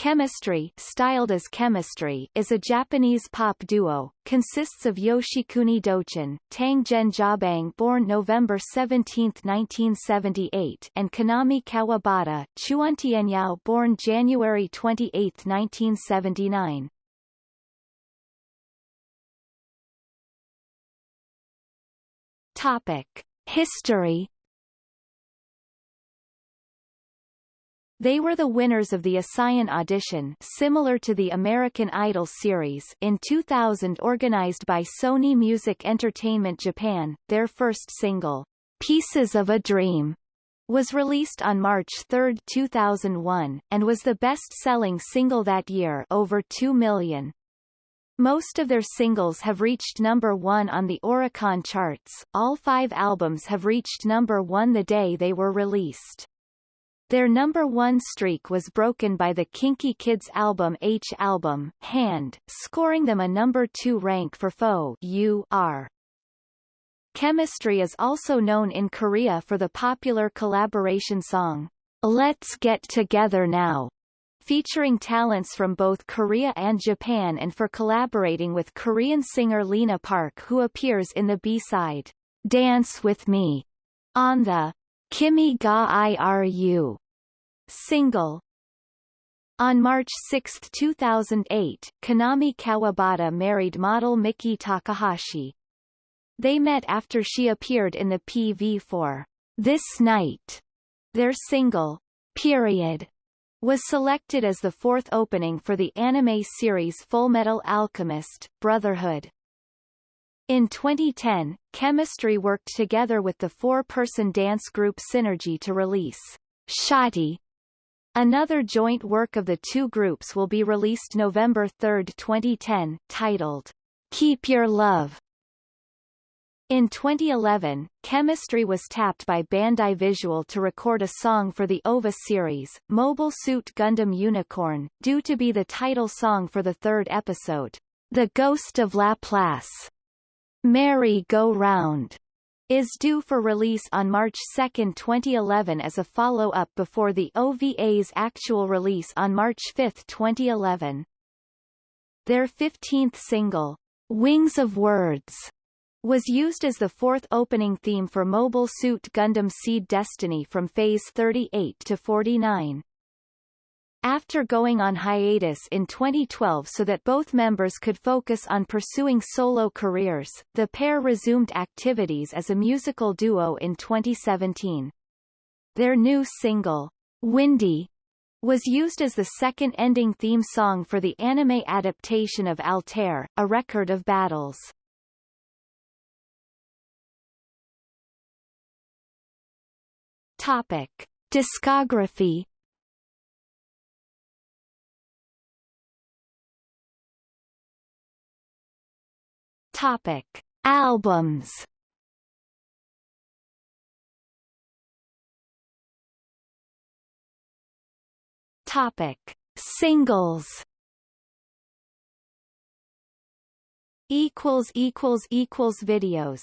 Chemistry, styled as Chemistry, is a Japanese pop duo, consists of Yoshikuni Dochin, Tang Jabang born November 17, 1978 and Kaname Kawabata, Chuantienyao born January 28, 1979. Topic. History They were the winners of the ASAYAN audition similar to the American Idol series in 2000 organized by Sony Music Entertainment Japan. Their first single, Pieces of a Dream, was released on March 3, 2001, and was the best-selling single that year over 2 million. Most of their singles have reached number one on the Oricon charts, all five albums have reached number one the day they were released. Their number one streak was broken by the KinKi Kids album H album, Hand, scoring them a number two rank for Faux U.R. Chemistry is also known in Korea for the popular collaboration song, Let's Get Together Now, featuring talents from both Korea and Japan and for collaborating with Korean singer Lena Park who appears in the B-side, Dance With Me, on the Kimi ga Iru single. On March 6, 2008, Kaname Kawabata married model Miki Takahashi. They met after she appeared in the PV for This Night. Their single, Period, was selected as the fourth opening for the anime series Fullmetal Alchemist, Brotherhood. In 2010, Chemistry worked together with the four-person dance group Synergy to release Shawty. Another joint work of the two groups will be released November 3, 2010, titled Keep Your Love. In 2011, Chemistry was tapped by Bandai Visual to record a song for the OVA series, Mobile Suit Gundam Unicorn, due to be the title song for the third episode, The Ghost of Laplace. Merry Go Round is due for release on March 2, 2011 as a follow-up before the OVA's actual release on March 5, 2011. Their 15th single, Wings of Words, was used as the fourth opening theme for Mobile Suit Gundam Seed Destiny from Phase 38 to 49. After going on hiatus in 2012 so that both members could focus on pursuing solo careers, the pair resumed activities as a musical duo in 2017. Their new single, Windy, was used as the second ending theme song for the anime adaptation of Altair, A Record of Battles. Topic. Discography Topic: Albums. Topic: Singles. Equals equals equals videos.